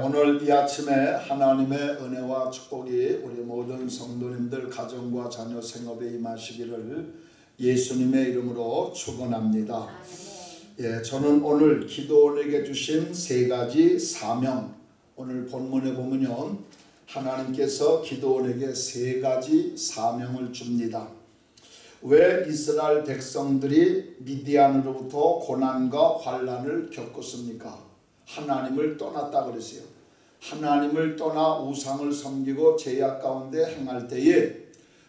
오늘 이 아침에 하나님의 은혜와 축복이 우리 모든 성도님들 가정과 자녀 생업에 임하시기를 예수님의 이름으로 축원합니다. 예, 저는 오늘 기도원에게 주신 세 가지 사명 오늘 본문에 보면요 하나님께서 기도원에게 세 가지 사명을 줍니다. 왜 이스라엘 백성들이 미디안으로부터 고난과 환란을 겪었습니까? 하나님을 떠났다 그랬어요. 하나님을 떠나 우상을 섬기고 죄악 가운데 행할 때에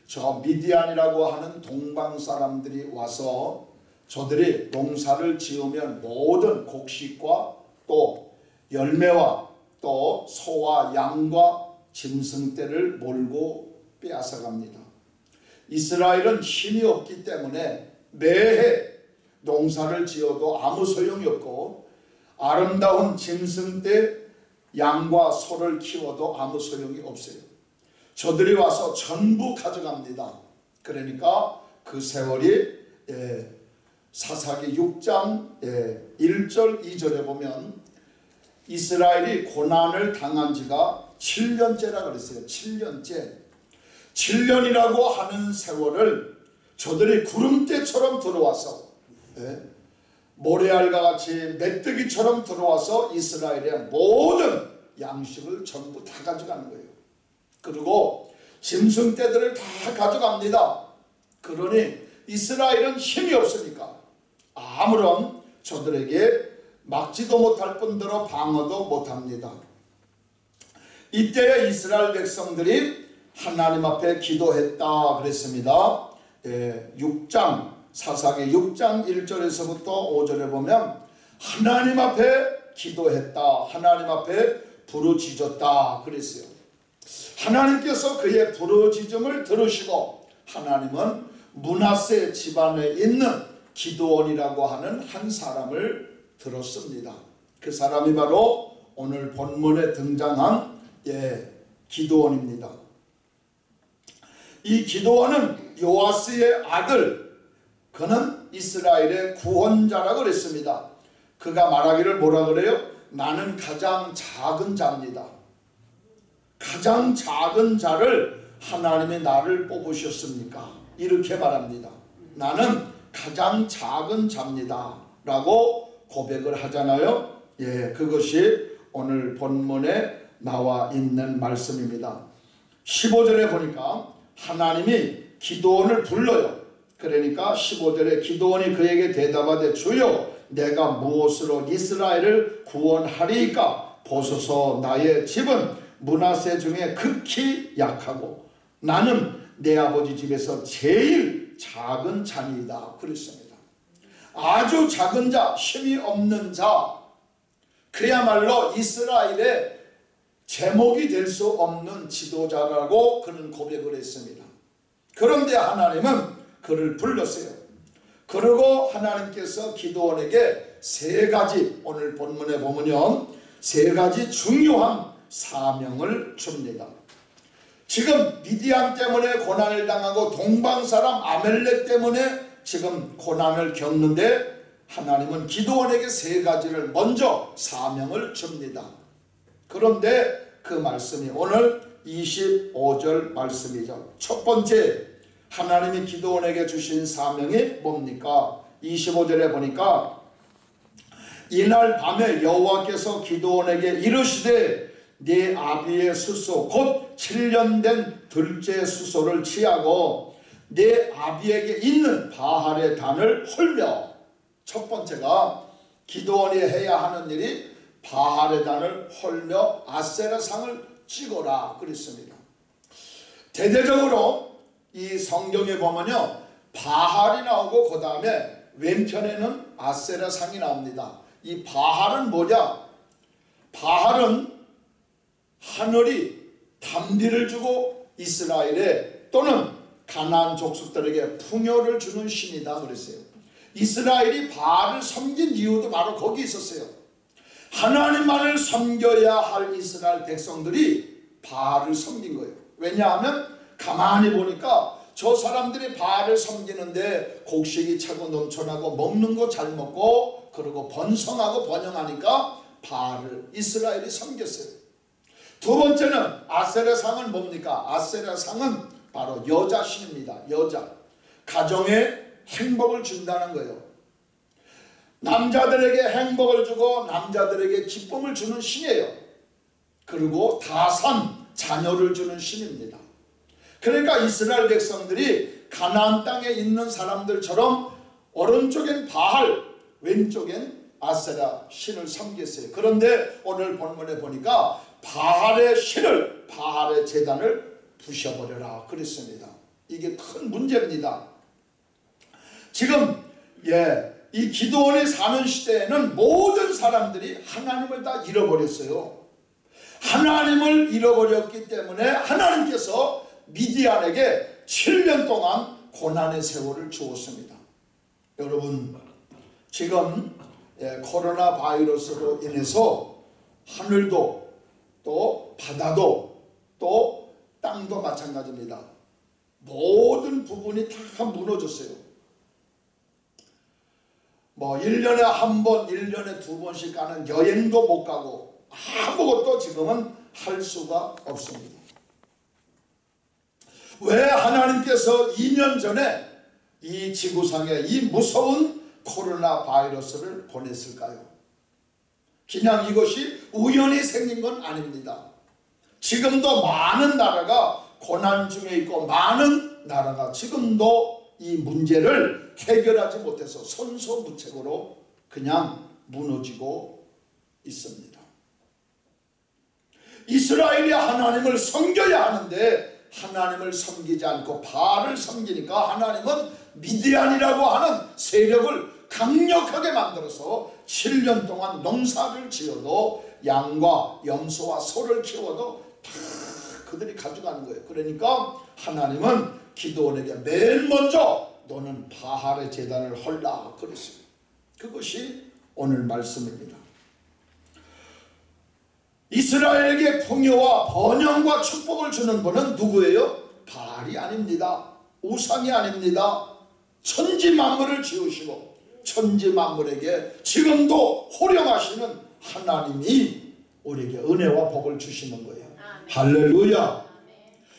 저 미디안이라고 하는 동방 사람들이 와서 저들이 농사를 지으면 모든 곡식과 또 열매와 또 소와 양과 짐승떼를 몰고 빼앗아갑니다. 이스라엘은 힘이 없기 때문에 매해 농사를 지어도 아무 소용이 없고 아름다운 짐승 때 양과 소를 키워도 아무 소용이 없어요. 저들이 와서 전부 가져갑니다. 그러니까 그 세월이 예, 사사기 6장 예, 1절 2절에 보면 이스라엘이 고난을 당한 지가 7년째라 그랬어요. 7년째. 7년이라고 하는 세월을 저들이 구름대처럼 들어와서 예, 모래알과 같이 메뚜기처럼 들어와서 이스라엘의 모든 양식을 전부 다 가져가는 거예요. 그리고 짐승 떼들을 다 가져갑니다. 그러니 이스라엘은 힘이 없으니까 아무런 저들에게 막지도 못할 뿐더러 방어도 못합니다. 이때에 이스라엘 백성들이 하나님 앞에 기도했다 그랬습니다. 예, 6장 사사기 6장 1절에서부터 5절에 보면 하나님 앞에 기도했다. 하나님 앞에 부르짖었다. 그랬어요. 하나님께서 그의 부르짖음을 들으시고 하나님은 문하세 집안에 있는 기도원이라고 하는 한 사람을 들었습니다. 그 사람이 바로 오늘 본문에 등장한 예, 기도원입니다. 이 기도원은 요아스의 아들 그는 이스라엘의 구원자라 그랬습니다. 그가 말하기를 뭐라 그래요? 나는 가장 작은 자입니다. 가장 작은 자를 하나님이 나를 뽑으셨습니까? 이렇게 말합니다. 나는 가장 작은 자입니다. 라고 고백을 하잖아요. 예, 그것이 오늘 본문에 나와 있는 말씀입니다. 15절에 보니까 하나님이 기도원을 불러요. 그러니까 15절에 기도원이 그에게 대답하되 주여 내가 무엇으로 이스라엘을 구원하리까 보소서 나의 집은 문하세 중에 극히 약하고 나는 내 아버지 집에서 제일 작은 자니이다 그랬습니다. 아주 작은 자 힘이 없는 자 그야말로 이스라엘의 제목이 될 수 없는 지도자라고 그는 고백을 했습니다. 그런데 하나님은 그를 불렀어요. 그리고 하나님께서 기도원에게 세 가지 오늘 본문에 보면요. 세 가지 중요한 사명을 줍니다. 지금 미디안 때문에 고난을 당하고 동방 사람 아멜렉 때문에 지금 고난을 겪는데 하나님은 기도원에게 세 가지를 먼저 사명을 줍니다. 그런데 그 말씀이 오늘 25절 말씀이죠. 첫 번째 하나님이 기도원에게 주신 사명이 뭡니까? 25절에 보니까 이날 밤에 여호와께서 기도원에게 이르시되 네 아비의 수소 곧 7년 된 둘째 수소를 취하고 네 아비에게 있는 바할의 단을 헐며 첫 번째가 기도원이 해야 하는 일이 바할의 단을 헐며 아세라상을 찍어라 그랬습니다. 대대적으로 이 성경에 보면요. 바할이 나오고 그 다음에 왼편에는 아세라 상이 나옵니다. 이 바할은 뭐냐? 바할은 하늘이 담비를 주고 이스라엘에 또는 가나안 족속들에게 풍요를 주는 신이다 그랬어요. 이스라엘이 바알을 섬긴 이유도 바로 거기 있었어요. 하나님만을 섬겨야 할 이스라엘 백성들이 바알을 섬긴 거예요. 왜냐하면 가만히 보니까 저 사람들이 바알을 섬기는데 곡식이 차고 넘쳐나고 먹는 거 잘 먹고 그리고 번성하고 번영하니까 바알을 이스라엘이 섬겼어요. 두 번째는 아세라 상은 뭡니까? 아세라 상은 바로 여자 신입니다. 여자. 가정에 행복을 준다는 거예요. 남자들에게 행복을 주고 남자들에게 기쁨을 주는 신이에요. 그리고 다산 자녀를 주는 신입니다. 그러니까 이스라엘 백성들이 가나안 땅에 있는 사람들처럼 오른쪽엔 바알, 왼쪽엔 아세라 신을 섬겼어요. 그런데 오늘 본문에 보니까 바알의 신을 바알의 재단을 부셔버려라 그랬습니다. 이게 큰 문제입니다. 지금 예, 이 기도원이 사는 시대에는 모든 사람들이 하나님을 다 잃어버렸어요. 하나님을 잃어버렸기 때문에 하나님께서 미디안에게 7년 동안 고난의 세월을 주었습니다. 여러분 지금 예, 코로나 바이러스로 인해서 하늘도 또 바다도 또 땅도 마찬가지입니다. 모든 부분이 다 무너졌어요. 뭐 1년에 한 번, 1년에 두 번씩 가는 여행도 못 가고 아무것도 지금은 할 수가 없습니다. 왜 하나님께서 2년 전에 이 지구상에 이 무서운 코로나 바이러스를 보냈을까요? 그냥 이것이 우연히 생긴 건 아닙니다. 지금도 많은 나라가 고난 중에 있고 많은 나라가 지금도 이 문제를 해결하지 못해서 선소무책으로 그냥 무너지고 있습니다. 이스라엘이 하나님을 섬겨야 하는데 하나님을 섬기지 않고 바알을 섬기니까 하나님은 미디안이라고 하는 세력을 강력하게 만들어서 7년 동안 농사를 지어도 양과 염소와 소를 키워도 다 그들이 가져가는 거예요. 그러니까 하나님은 기도원에게 맨 먼저 너는 바할의 재단을 헐라 그랬어요. 그것이 오늘 말씀입니다. 이스라엘에게 풍요와 번영과 축복을 주는 분은 누구예요? 바알이 아닙니다. 우상이 아닙니다. 천지 만물을 지으시고 천지 만물에게 지금도 호령하시는 하나님이 우리에게 은혜와 복을 주시는 거예요. 할렐루야.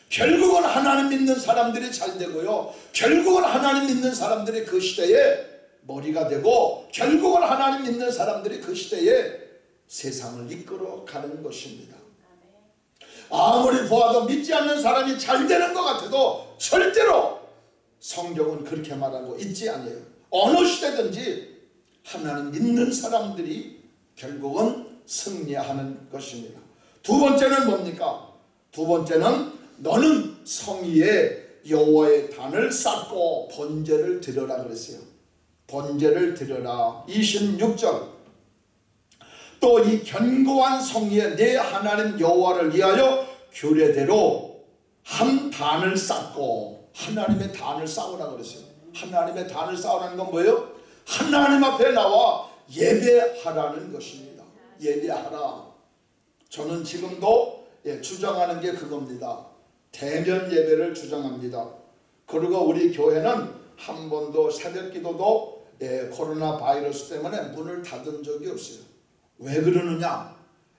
결국은 하나님 믿는 사람들이 잘 되고요. 결국은 하나님 믿는 사람들이 그 시대에 머리가 되고 결국은 하나님 믿는 사람들이 그 시대에 세상을 이끌어 가는 것입니다. 아무리 보아도 믿지 않는 사람이 잘 되는 것 같아도 절대로 성경은 그렇게 말하고 있지 않아요. 어느 시대든지 하나님 믿는 사람들이 결국은 승리하는 것입니다. 두 번째는 뭡니까? 두 번째는 너는 성의에 여호와의 단을 쌓고 번제를 드려라 그랬어요. 번제를 드려라. 26절 또 이 견고한 성의에 내 하나님 여호와를 위하여 규례대로 한 단을 쌓고 하나님의 단을 쌓으라 그랬어요. 하나님의 단을 쌓으라는 건 뭐예요? 하나님 앞에 나와 예배하라는 것입니다. 예배하라. 저는 지금도 예, 주장하는 게 그겁니다. 대면 예배를 주장합니다. 그리고 우리 교회는 한 번도 새벽 기도도 예, 코로나 바이러스 때문에 문을 닫은 적이 없어요. 왜 그러느냐?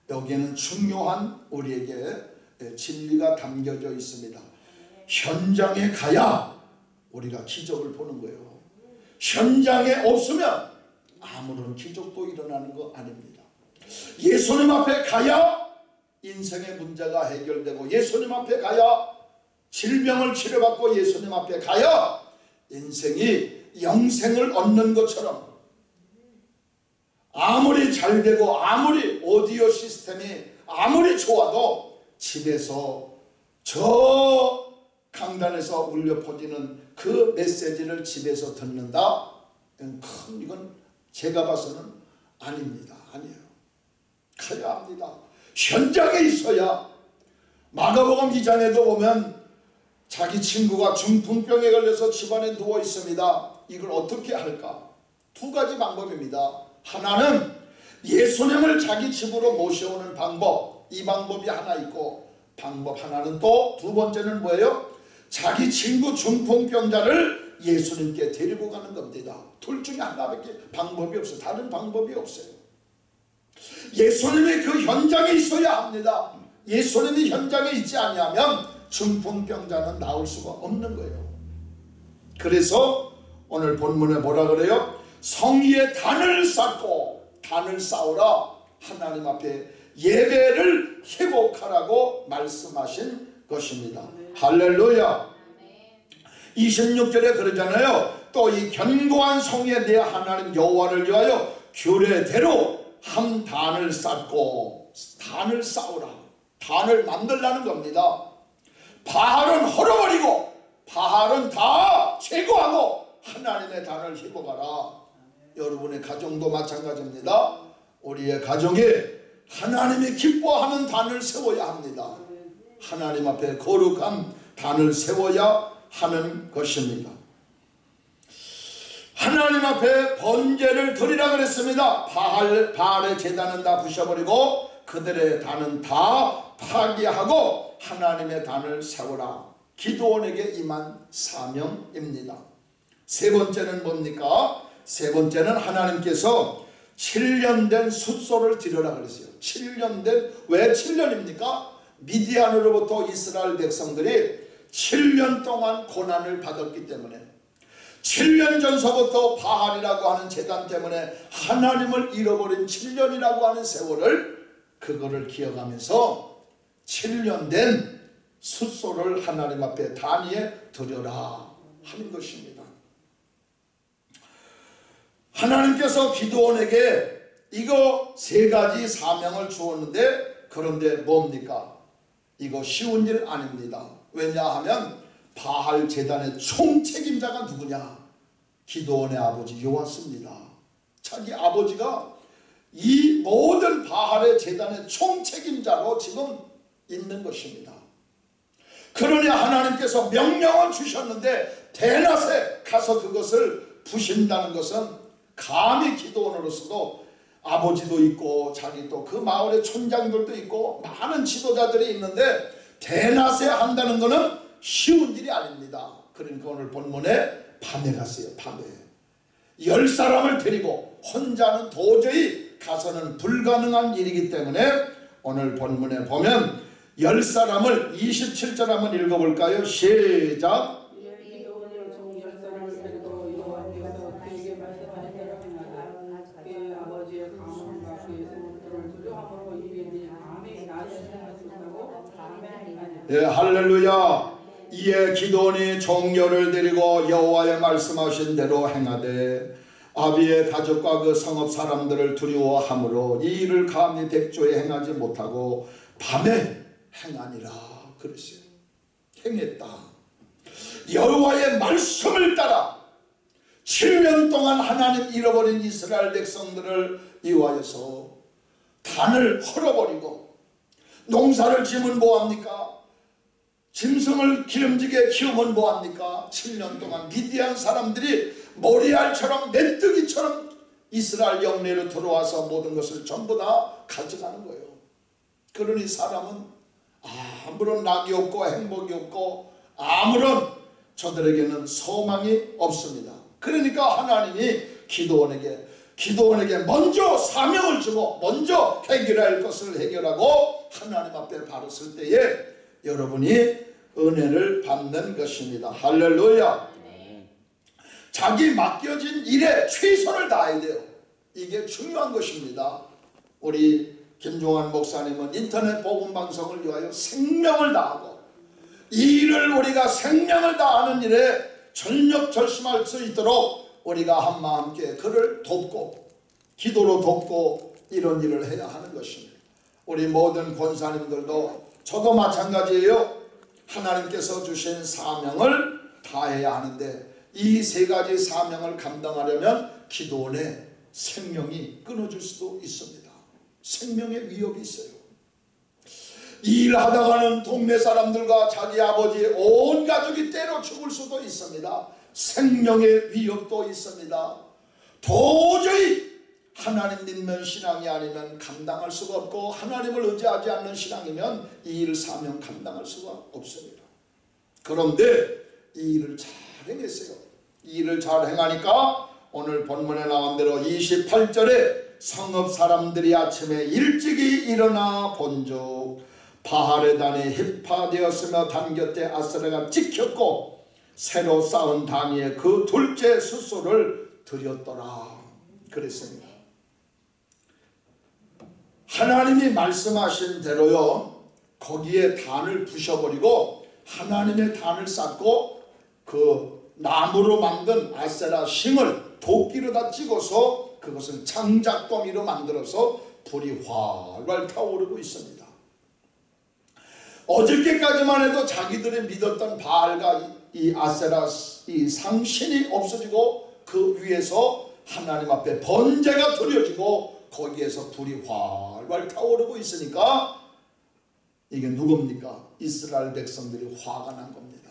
여기에는 중요한 우리에게 예, 진리가 담겨져 있습니다. 현장에 가야 우리가 기적을 보는 거예요. 현장에 없으면 아무런 기적도 일어나는 거 아닙니다. 예수님 앞에 가야 인생의 문제가 해결되고 예수님 앞에 가야 질병을 치료받고 예수님 앞에 가야 인생이 영생을 얻는 것처럼 아무리 잘 되고 아무리 오디오 시스템이 아무리 좋아도 집에서 저 강단에서 울려 퍼지는 그 메시지를 집에서 듣는다? 큰 이건 제가 봐서는 아닙니다. 아니에요. 가야 합니다. 현장에 있어야 마가복음 2장에도 보면 자기 친구가 중풍병에 걸려서 집안에 누워 있습니다. 이걸 어떻게 할까? 두 가지 방법입니다. 하나는 예수님을 자기 집으로 모셔오는 방법. 이 방법이 하나 있고 방법 하나는 또 두 번째는 뭐예요? 자기 친구 중풍병자를 예수님께 데리고 가는 겁니다. 둘 중에 하나밖에 방법이 없어요. 다른 방법이 없어요. 예수님이 그 현장에 있어야 합니다. 예수님이 현장에 있지 아니하면 중풍병자는 나올 수가 없는 거예요. 그래서 오늘 본문에 뭐라 그래요? 성의의 단을 쌓고 단을 쌓으라 하나님 앞에 예배를 회복하라고 말씀하신 것입니다. 할렐루야. 26절에 그러잖아요. 또 이 견고한 성에 대해 하나님 여호와를 위하여 규례대로 한 단을 쌓고 단을 쌓으라. 단을 만들라는 겁니다. 바알은 헐어버리고 바알은 다 제거하고 하나님의 단을 회복하라. 여러분의 가정도 마찬가지입니다. 우리의 가정에 하나님이 기뻐하는 단을 세워야 합니다. 하나님 앞에 거룩한 단을 세워야 하는 것입니다. 하나님 앞에 번제를 드리라 그랬습니다. 바알, 바알의 재단은 다 부셔버리고 그들의 단은 다 파괴하고 하나님의 단을 세우라. 기도원에게 임한 사명입니다. 세 번째는 뭡니까? 세 번째는 하나님께서 7년 된 숫소를 드려라 그랬어요. 7년 된, 왜 7년입니까? 미디안으로부터 이스라엘 백성들이 7년 동안 고난을 받았기 때문에 7년 전서부터 바알이라고 하는 재단 때문에 하나님을 잃어버린 7년이라고 하는 세월을 그거를 기억하면서 7년 된 숫소를 하나님 앞에 단위에 드려라 하는 것입니다. 하나님께서 기도원에게 이거 세 가지 사명을 주었는데 그런데 뭡니까? 이거 쉬운 일 아닙니다. 왜냐하면 바알 재단의 총책임자가 누구냐? 기도원의 아버지 요하스입니다. 자기 아버지가 이 모든 바알의 재단의 총책임자로 지금 있는 것입니다. 그러니 하나님께서 명령을 주셨는데 대낮에 가서 그것을 부신다는 것은 감히 기도원으로서도 아버지도 있고 자기 또 그 마을의 촌장들도 있고 많은 지도자들이 있는데 대낮에 한다는 것은 쉬운 일이 아닙니다. 그러니까 오늘 본문에 밤에 갔어요. 밤에. 열 사람을 데리고 혼자는 도저히 가서는 불가능한 일이기 때문에 오늘 본문에 보면 열 사람을 27절 한번 읽어볼까요? 시작. 예, 할렐루야. 이에 기도원이 종려를 데리고 여호와의 말씀하신 대로 행하되 아비의 가족과 그 성읍 사람들을 두려워하므로 이 일을 감히 백조에 행하지 못하고 밤에 행하니라 그랬어요. 행했다. 여호와의 말씀을 따라 7년 동안 하나님 잃어버린 이스라엘 백성들을 이와여서 단을 헐어버리고 농사를 지면 뭐합니까? 짐승을 기름지게 키우면 뭐합니까? 7년 동안 미디안 사람들이 모리알처럼 메뚜기처럼 이스라엘 영내로 들어와서 모든 것을 전부 다 가져가는 거예요. 그러니 사람은 아무런 낙이 없고 행복이 없고 아무런 저들에게는 소망이 없습니다. 그러니까 하나님이 기도원에게 기도원에게 먼저 사명을 주고 먼저 해결할 것을 해결하고 하나님 앞에 바로 설 때에 여러분이 은혜를 받는 것입니다. 할렐루야. 자기 맡겨진 일에 최선을 다해야 돼요. 이게 중요한 것입니다. 우리 김종환 목사님은 인터넷 복음 방송을 위하여 생명을 다하고 이 일을 우리가 생명을 다하는 일에 전력 절심할 수 있도록 우리가 한마음 함께 그를 돕고 기도로 돕고 이런 일을 해야 하는 것입니다. 우리 모든 권사님들도 저도 마찬가지예요. 하나님께서 주신 사명을 다해야 하는데 이 세 가지 사명을 감당하려면 기도원의 생명이 끊어질 수도 있습니다. 생명의 위협이 있어요. 일하다가는 동네 사람들과 자기 아버지 온 가족이 때려 죽을 수도 있습니다. 생명의 위협도 있습니다. 도저히 하나님 믿는 신앙이 아니면 감당할 수가 없고 하나님을 의지하지 않는 신앙이면 이 일 사명 감당할 수가 없습니다. 그런데 이 일을 잘 행했어요. 이 일을 잘 행하니까 오늘 본문에 나온 대로 28절에 성읍 사람들이 아침에 일찍이 일어나 본즉 바할의 단이 해파되었으며 단 곁에 아스라가 찍혔고 새로 쌓은 단 위에 그 둘째 숫소를 드렸더라 그랬습니다. 하나님이 말씀하신 대로요 거기에 단을 부셔버리고 하나님의 단을 쌓고 그 나무로 만든 아세라 싱을 도끼로다 찍어서 그것을 장작더미로 만들어서 불이 활활 타오르고 있습니다. 어저께까지만 해도 자기들이 믿었던 바알과 이 아세라 이 상신이 없어지고 그 위에서 하나님 앞에 번제가 드려지고 거기에서 불이 활활 타오르고 있으니까 이게 누굽니까? 이스라엘 백성들이 화가 난 겁니다.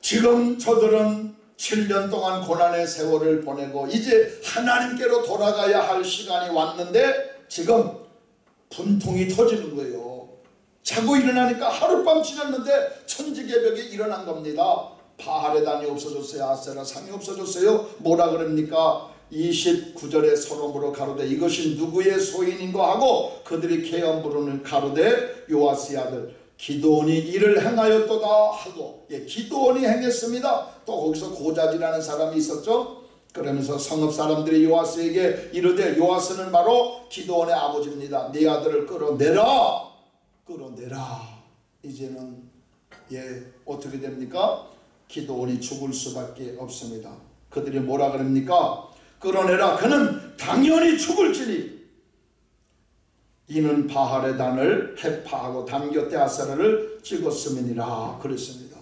지금 저들은 7년 동안 고난의 세월을 보내고 이제 하나님께로 돌아가야 할 시간이 왔는데 지금 분통이 터지는 거예요. 자고 일어나니까 하룻밤 지났는데 천지개벽이 일어난 겁니다. 바할의 단이 없어졌어요. 아세라 상이 없어졌어요. 뭐라 그럽니까? 29절에 서로므로 가로되 이것이 누구의 소인인고 하고 그들이 개연 부르는 가로되 요아스의 아들 기도원이 이를 행하였도다 하고 예, 기도원이 행했습니다. 또 거기서 고자지라는 사람이 있었죠. 그러면서 성읍 사람들이 요아스에게 이르되 요아스는 바로 기도원의 아버지입니다. 네 아들을 끌어내라 끌어내라 이제는 예 어떻게 됩니까? 기도원이 죽을 수밖에 없습니다. 그들이 뭐라 그럽니까? 끌어내라 그는 당연히 죽을지니 이는 바할의 단을 해파하고 담곁대 아사라를 찍었음이니라 그랬습니다.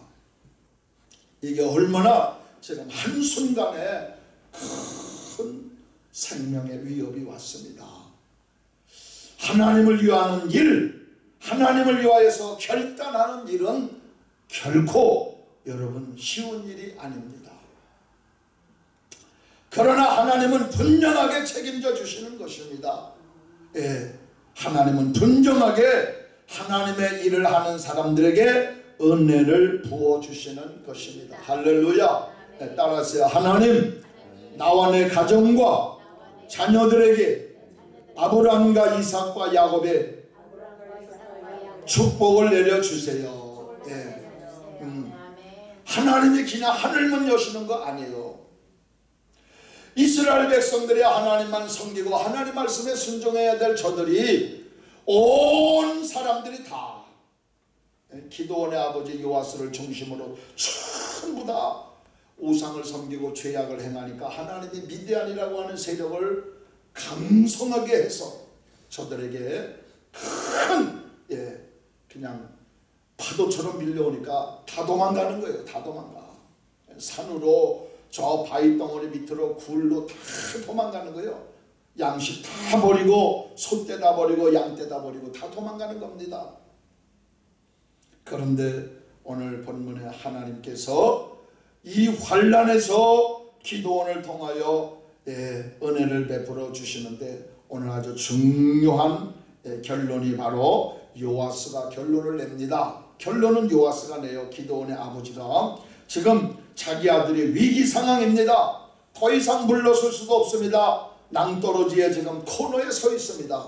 이게 얼마나 지금 한순간에 큰 생명의 위협이 왔습니다. 하나님을 위하는 일, 하나님을 위하여서 결단하는 일은 결코 여러분 쉬운 일이 아닙니다. 그러나 하나님은 분명하게 책임져 주시는 것입니다. 예, 하나님은 분명하게 하나님의 일을 하는 사람들에게 은혜를 부어 주시는 것입니다. 할렐루야. 네, 따라하세요. 하나님, 나와 내 가정과 자녀들에게 아브라함과 이삭과 야곱의 축복을 내려 주세요. 예. 음. 하나님이 그냥 하늘문 여시는 거 아니에요. 이스라엘 백성들이 하나님만 섬기고 하나님 말씀에 순종해야 될 저들이 온 사람들이 다 기도원의 아버지 요아스를 중심으로 전부 다 우상을 섬기고 죄악을 행하니까 하나님이 미디안이라고 하는 세력을 강성하게 해서 저들에게 큰 예, 그냥 파도처럼 밀려오니까 다 도망가는 거예요. 다 도망가. 산으로 저 바위 덩어리 밑으로 굴로 다 도망가는 거예요. 양식 다 버리고 소떼 다 버리고 양떼 다 버리고 다 도망가는 겁니다. 그런데 오늘 본문에 하나님께서 이 환란에서 기도원을 통하여 예, 은혜를 베풀어 주시는데 오늘 아주 중요한 예, 결론이 바로 요아스가 결론을 냅니다. 결론은 요아스가 내요. 기도원의 아버지가 지금 자기 아들이 위기 상황입니다. 더 이상 물러설 수가 없습니다. 낭떠러지에 지금 코너에 서 있습니다.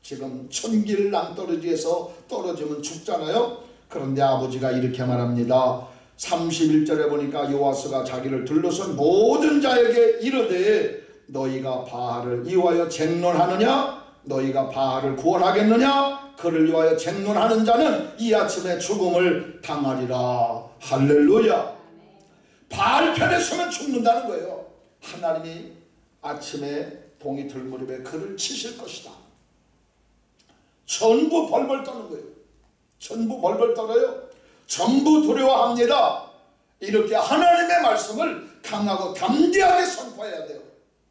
지금 천길 낭떠러지에서 떨어지면 죽잖아요. 그런데 아버지가 이렇게 말합니다. 31절에 보니까 요아스가 자기를 둘러선 모든 자에게 이르되 너희가 바알을 이와여 쟁론하느냐 너희가 바알을 구원하겠느냐 그를 위하여 쟁론하는 자는 이 아침에 죽음을 당하리라 할렐루야 바알 편에 서면 죽는다는 거예요. 하나님이 아침에 동이 들 무렵에 그를 치실 것이다. 전부 벌벌 떠는 거예요. 전부 벌벌 떨어요. 전부 두려워합니다. 이렇게 하나님의 말씀을 강하고 담대하게 선포해야 돼요.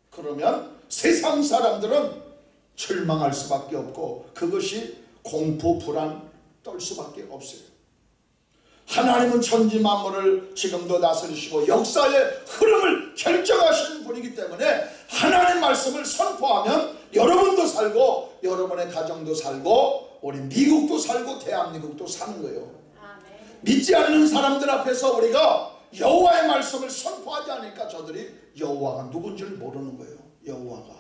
그러면 세상 사람들은 절망할 수밖에 없고 그것이 공포 불안 떨 수밖에 없어요. 하나님은 천지 만물을 지금도 다스리시고 역사의 흐름을 결정하시는 분이기 때문에 하나님 말씀을 선포하면 여러분도 살고 여러분의 가정도 살고 우리 미국도 살고 대한민국도 사는 거예요. 믿지 않는 사람들 앞에서 우리가 여호와의 말씀을 선포하지 않으니까 저들이 여호와가 누군지를 모르는 거예요. 여호와가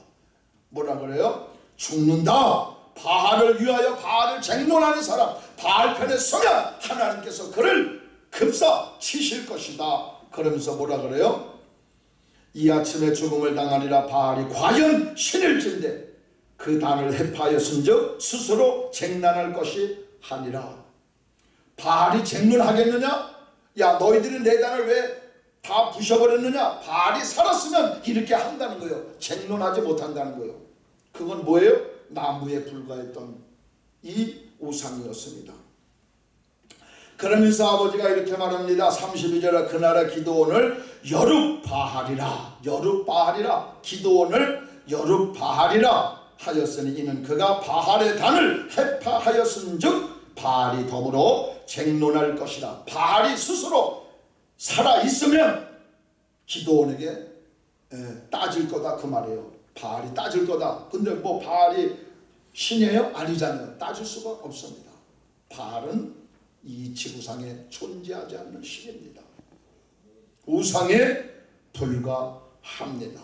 뭐라 그래요? 죽는다. 바알을 위하여 바알을 쟁론하는 사람 바알 편에 서면 하나님께서 그를 급사 치실 것이다. 그러면서 뭐라 그래요? 이 아침에 죽음을 당하리라 바알이 과연 신일진데 그 단을 해파하였은즉 스스로 쟁난할 것이 하니라. 바알이 쟁론하겠느냐? 야 너희들이 내 단을 왜 다 부셔버렸느냐? 바알이 살았으면 이렇게 한다는 거예요. 쟁론하지 못한다는 거예요. 그건 뭐예요? 나무에 불과했던 이 우상이었습니다. 그러면서 아버지가 이렇게 말합니다. 32절에 그날의 기도원을 여룹바하리라 여룹바하리라 기도원을 여룹바하리라 하였으니 이는 그가 바할의 단을 해파하였은 즉 바알이 더불어 쟁론할 것이라 바알이 스스로 살아 있으면 기도원에게 따질 거다 그 말이에요. 바알이 따질 거다. 근데 뭐 바알이 신이에요? 아니잖아요. 따질 수가 없습니다. 바알은 이 지구상에 존재하지 않는 신입니다. 우상에 불과합니다.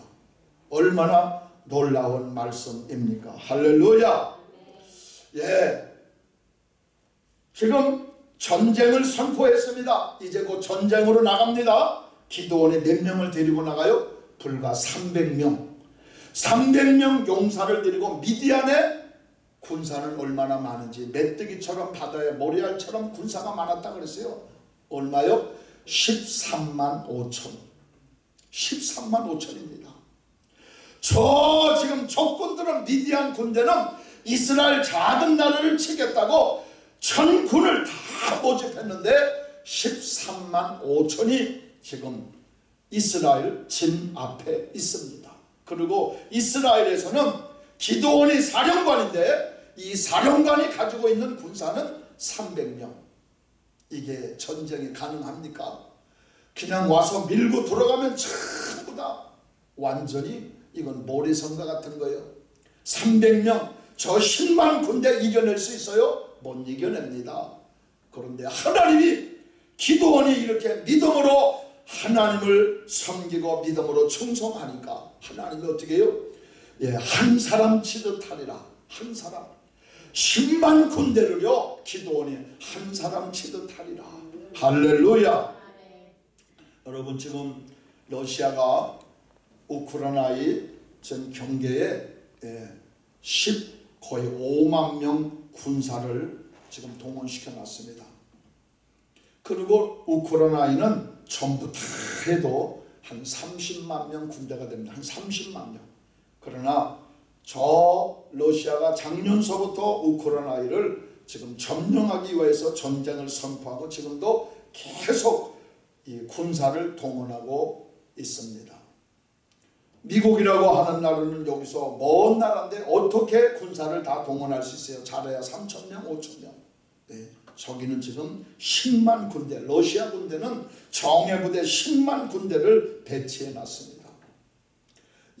얼마나 놀라운 말씀입니까? 할렐루야. 예. 지금 전쟁을 선포했습니다. 이제 곧 전쟁으로 나갑니다. 기도원에 몇 명을 데리고 나가요? 불과 300명. 300명 용사를 데리고 미디안에 군사는 얼마나 많은지 메뚜기처럼 바다에 모리알처럼 군사가 많았다 그랬어요. 얼마요? 13만 5천. 13만 5천입니다. 저 지금 적군들은 미디안 군대는 이스라엘 작은 나라를 치겠다고 천군을 다 모집했는데 13만 5천이 지금 이스라엘 진 앞에 있습니다. 그리고 이스라엘에서는 기도원이 사령관인데 이 사령관이 가지고 있는 군사는 300명. 이게 전쟁이 가능합니까? 그냥 와서 밀고 들어가면 전부 다 완전히 이건 모래성과 같은 거예요. 300명 저 10만 군대 이겨낼 수 있어요? 못 이겨냅니다. 그런데 하나님이 기도원이 이렇게 믿음으로 하나님을 섬기고 믿음으로 충성하니까 하나님이 어떻게 해요? 예, 한 사람 치듯 하리라. 한 사람. 10만 군대를요, 기도원이 한 사람 치듯 하리라. 할렐루야. 여러분, 지금 러시아가 우크라이나의 전 경계에 예, 10 거의 5만 명 군사를 지금 동원시켜 놨습니다. 그리고 우크라이나는 전부 다 해도 한 30만 명 군대가 됩니다. 한 30만 명. 그러나 저 러시아가 작년서부터 우크라이나를 지금 점령하기 위해서 전쟁을 선포하고 지금도 계속 이 군사를 동원하고 있습니다. 미국이라고 하는 나라는 여기서 먼 나라인데 어떻게 군사를 다 동원할 수 있어요? 잘해야 3천 명, 5천 명. 네. 저기는 지금 10만 군대, 러시아 군대는 정예부대 10만 군대를 배치해 놨습니다.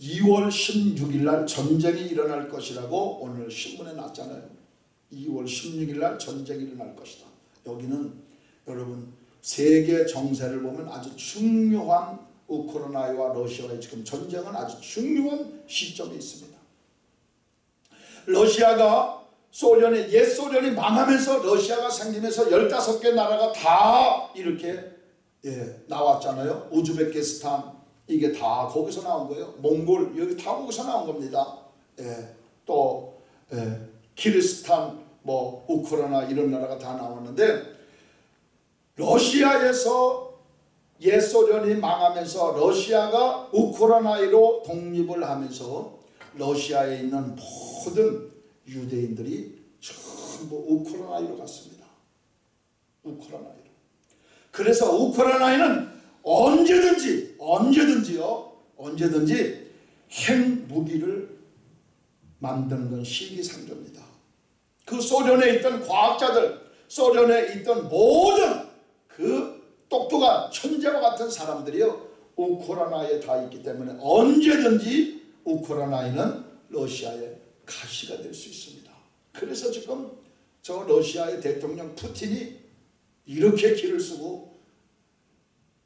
2월 16일 날 전쟁이 일어날 것이라고 오늘 신문에 났잖아요. 2월 16일 날 전쟁이 일어날 것이다. 여기는 여러분 세계 정세를 보면 아주 중요한 우크라이나와 러시아의 지금 전쟁은 아주 중요한 시점에 있습니다. 러시아가 소련의 옛 소련이 망하면서 러시아가 생기면서 15개 나라가 다 이렇게 예, 나왔잖아요. 우즈베키스탄 이게 다 거기서 나온 거예요. 몽골 여기 다 거기서 나온 겁니다. 예, 또 예, 키르스탄 뭐 우크라이나 이런 나라가 다 나왔는데 러시아에서 옛 소련이 망하면서 러시아가 우크라이나로 독립을 하면서 러시아에 있는 모든 유대인들이 전부 우크라이나로 갔습니다. 우크라이나로. 그래서 우크라이나는 언제든지 언제든지요 언제든지 핵무기를 만드는 건 시기상조입니다. 그 소련에 있던 과학자들 소련에 있던 모든 그 똑똑한 천재와 같은 사람들이요 우크라이나에 다 있기 때문에 언제든지 우크라이나는 러시아의 가시가 될 수 있습니다. 그래서 지금 저 러시아의 대통령 푸틴이 이렇게 길을 쓰고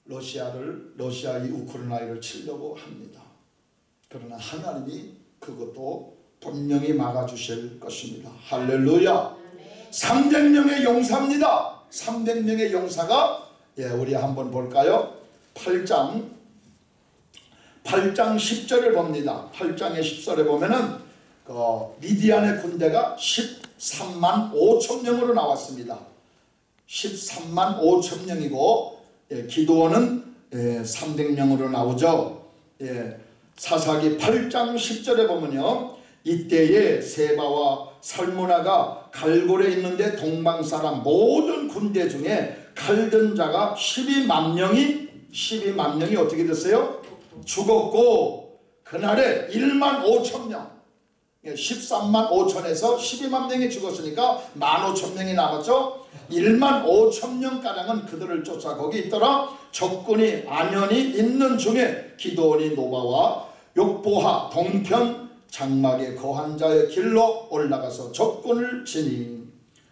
러시아를 러시아의 우크라이나를 치려고 합니다. 그러나 하나님이 그것도 분명히 막아주실 것입니다. 할렐루야. 300명의 용사입니다. 300명의 용사가 예, 우리 한번 볼까요? 8장 8장 10절을 봅니다. 8장의 10절에 보면은 그 미디안의 군대가 13만 5천 명으로 나왔습니다. 13만 5천 명이고 예, 기도원은 예, 300명으로 나오죠. 예, 사사기 8장 10절에 보면요. 이때에 세바와 살무나가 갈골에 있는데 동방 사람 모든 군대 중에 칼든 자가 12만 명이 12만 명이 어떻게 됐어요? 죽었고 그날에 1만 5천 명 13만 5천에서 12만 명이 죽었으니까 1만 5천 명이 남았죠. 1만 5천 명가량은 그들을 쫓아 거기 있더라. 적군이 안연히 있는 중에 기도원이 노바와 욕보하 동편 장막의 거한 자의 길로 올라가서 적군을 지니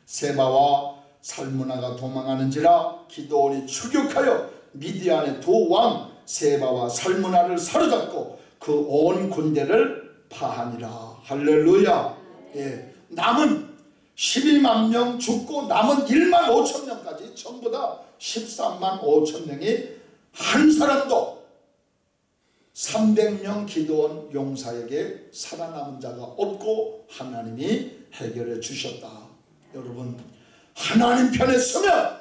세바와 살무나가 도망하는지라 기도원이 추격하여 미디안의 두 왕 세바와 살무나를 사로잡고 그 온 군대를 파하니라. 할렐루야. 예, 남은 12만 명 죽고 남은 1만 5천 명까지 전부 다 13만 5천 명이 한 사람도 300명 기도원 용사에게 살아남은 자가 없고 하나님이 해결해 주셨다. 여러분 하나님 편에 서면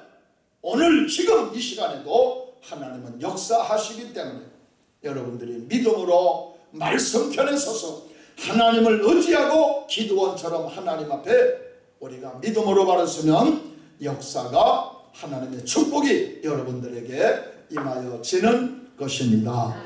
오늘 지금 이 시간에도 하나님은 역사하시기 때문에 여러분들이 믿음으로 말씀 편에 서서 하나님을 의지하고 기도원처럼 하나님 앞에 우리가 믿음으로 바랐으면 역사가 하나님의 축복이 여러분들에게 임하여 지는 것입니다.